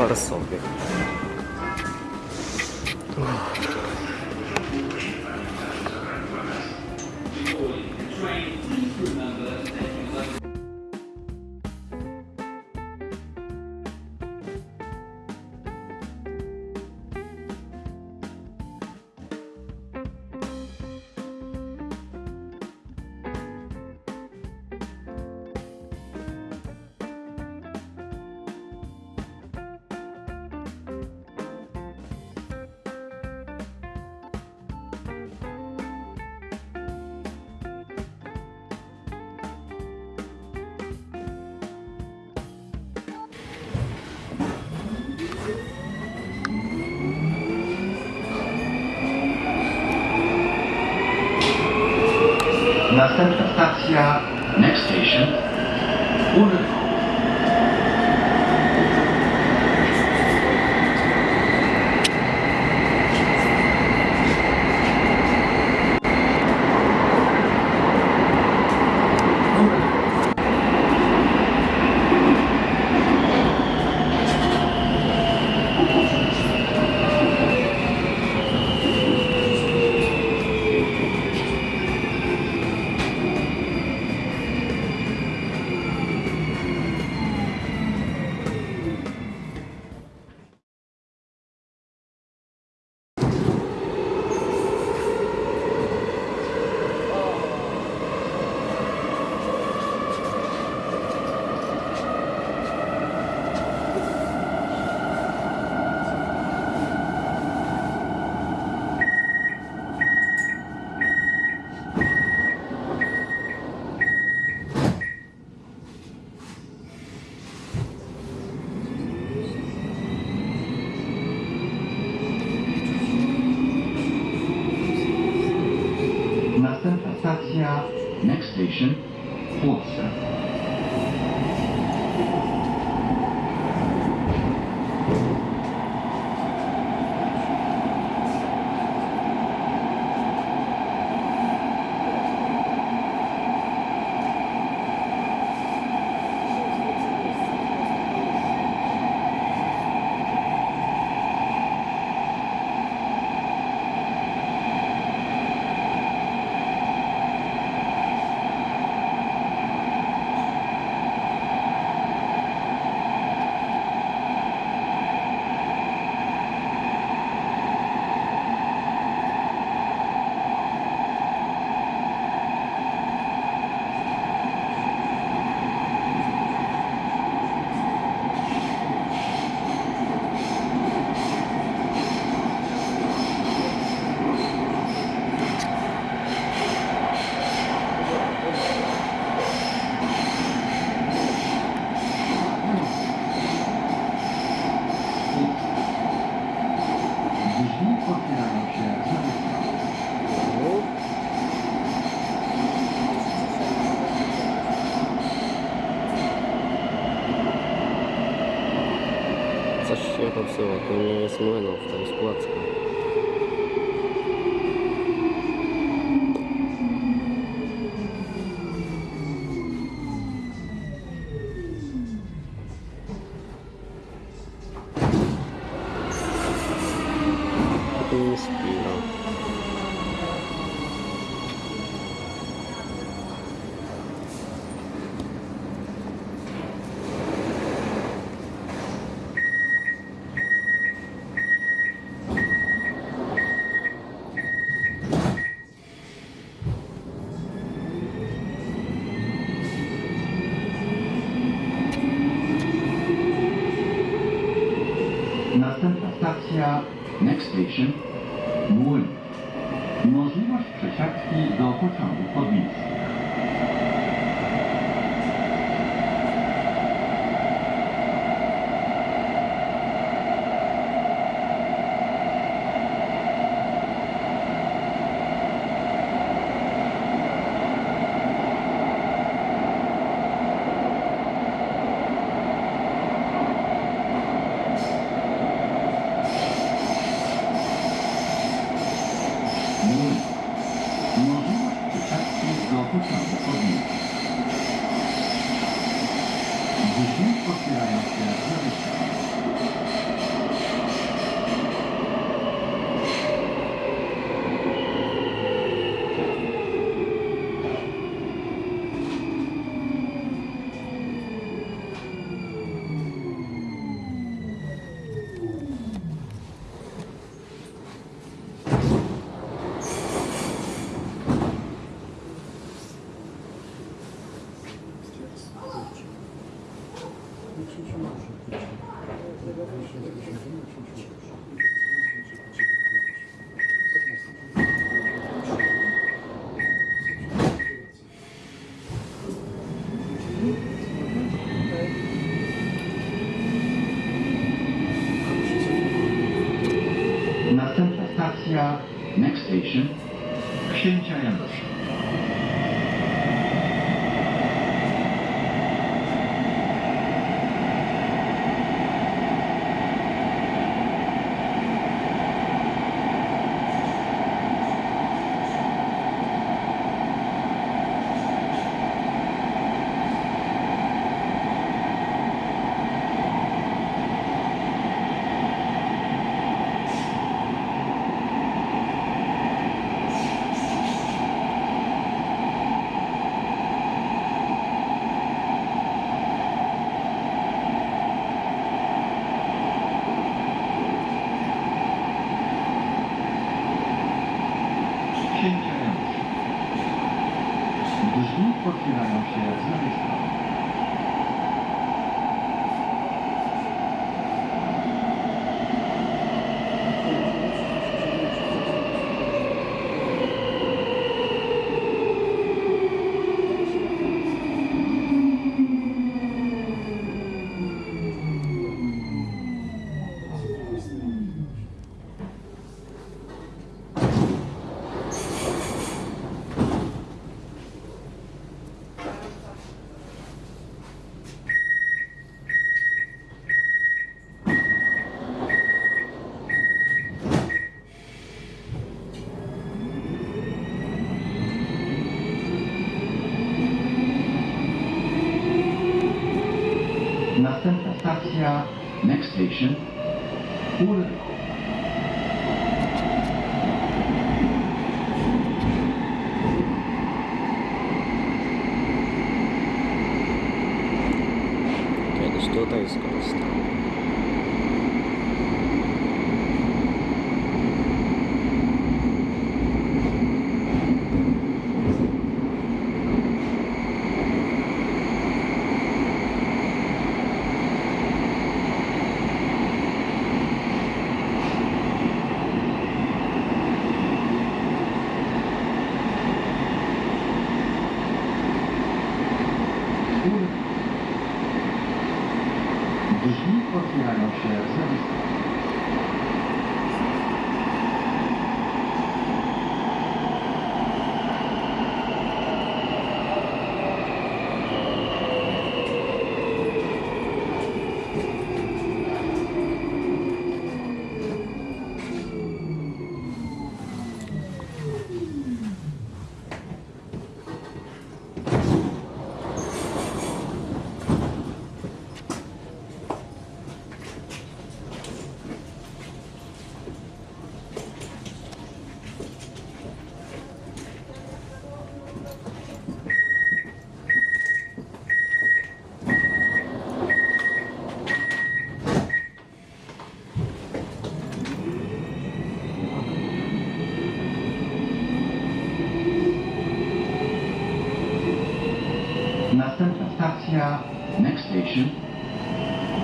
我勒个！Stacja Next station, Urwał. Następna stacja Next station, Płotce. все, от меня не смойно, то есть плацком. Stacja Next station, Młyn. Możliwość przesiadki do pociągu Спасибо. Dezmii pot fi la noștri, ați Stacja Next station. Otwierają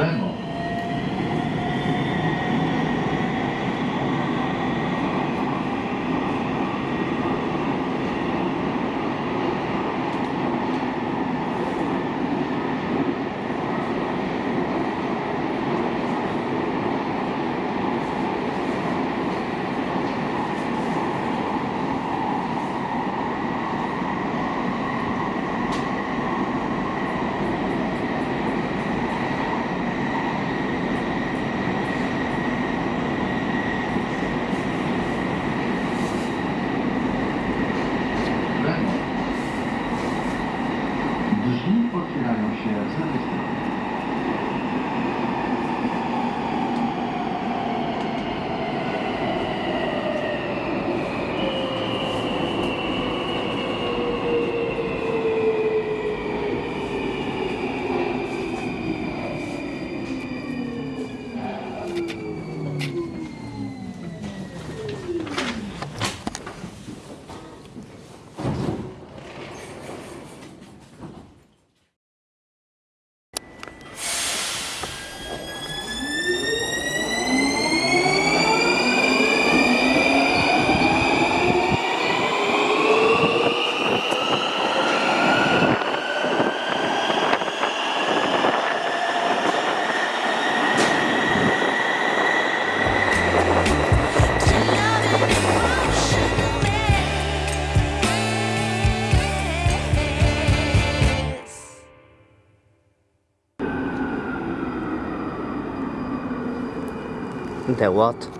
mano The what?